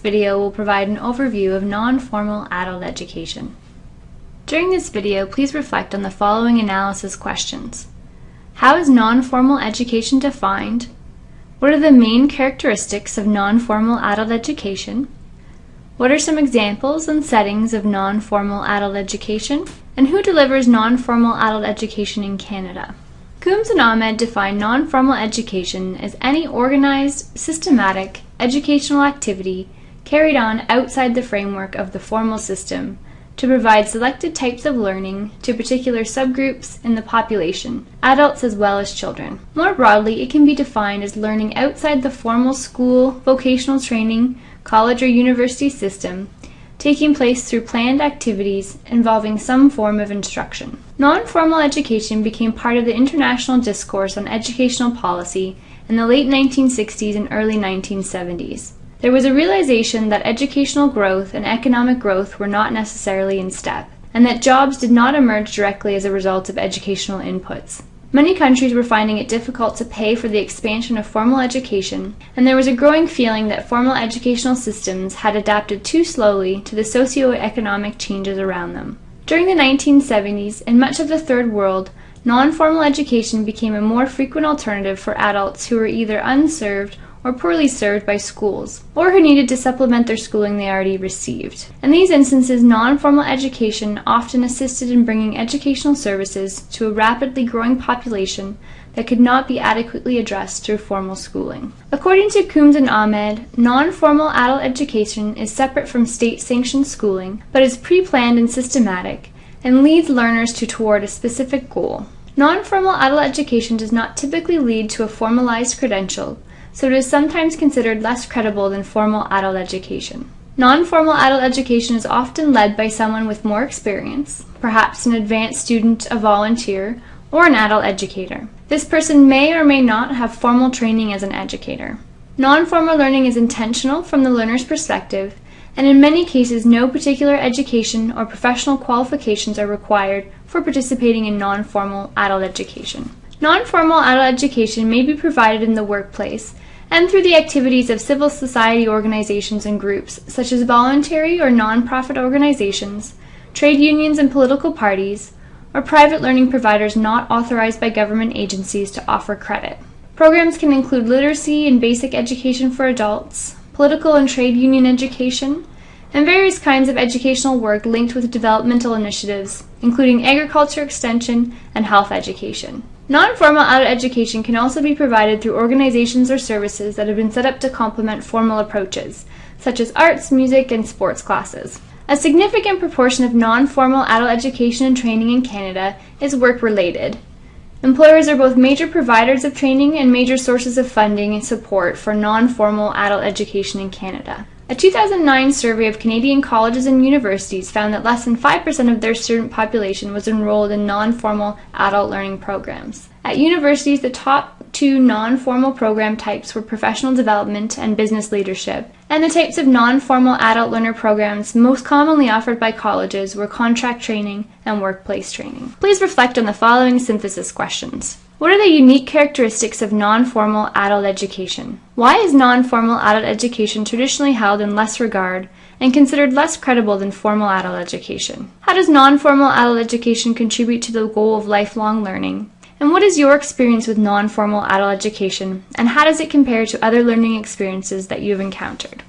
video will provide an overview of non-formal adult education. During this video, please reflect on the following analysis questions. How is non-formal education defined? What are the main characteristics of non-formal adult education? What are some examples and settings of non-formal adult education? And who delivers non-formal adult education in Canada? Coombs and Ahmed define non-formal education as any organized, systematic, educational activity carried on outside the framework of the formal system to provide selected types of learning to particular subgroups in the population, adults as well as children. More broadly, it can be defined as learning outside the formal school, vocational training, college or university system taking place through planned activities involving some form of instruction. Non-formal education became part of the international discourse on educational policy in the late 1960s and early 1970s. There was a realization that educational growth and economic growth were not necessarily in step, and that jobs did not emerge directly as a result of educational inputs. Many countries were finding it difficult to pay for the expansion of formal education, and there was a growing feeling that formal educational systems had adapted too slowly to the socio-economic changes around them. During the 1970s, in much of the Third World, non-formal education became a more frequent alternative for adults who were either unserved or poorly served by schools, or who needed to supplement their schooling they already received. In these instances, non-formal education often assisted in bringing educational services to a rapidly growing population that could not be adequately addressed through formal schooling. According to Coombs and Ahmed, non-formal adult education is separate from state-sanctioned schooling, but is pre-planned and systematic, and leads learners to toward a specific goal. Non-formal adult education does not typically lead to a formalized credential, so it is sometimes considered less credible than formal adult education. Non-formal adult education is often led by someone with more experience, perhaps an advanced student, a volunteer, or an adult educator. This person may or may not have formal training as an educator. Non-formal learning is intentional from the learner's perspective, and in many cases no particular education or professional qualifications are required for participating in non-formal adult education. Non-formal adult education may be provided in the workplace and through the activities of civil society organizations and groups, such as voluntary or nonprofit organizations, trade unions and political parties, or private learning providers not authorized by government agencies to offer credit. Programs can include literacy and basic education for adults, political and trade union education, and various kinds of educational work linked with developmental initiatives, including agriculture extension and health education. Non-formal adult education can also be provided through organizations or services that have been set up to complement formal approaches, such as arts, music, and sports classes. A significant proportion of non-formal adult education and training in Canada is work-related. Employers are both major providers of training and major sources of funding and support for non-formal adult education in Canada. A 2009 survey of Canadian colleges and universities found that less than 5% of their student population was enrolled in non-formal adult learning programs. At universities, the top two non-formal program types were professional development and business leadership, and the types of non-formal adult learner programs most commonly offered by colleges were contract training and workplace training. Please reflect on the following synthesis questions. What are the unique characteristics of non-formal adult education? Why is non-formal adult education traditionally held in less regard and considered less credible than formal adult education? How does non-formal adult education contribute to the goal of lifelong learning? And what is your experience with non-formal adult education and how does it compare to other learning experiences that you have encountered?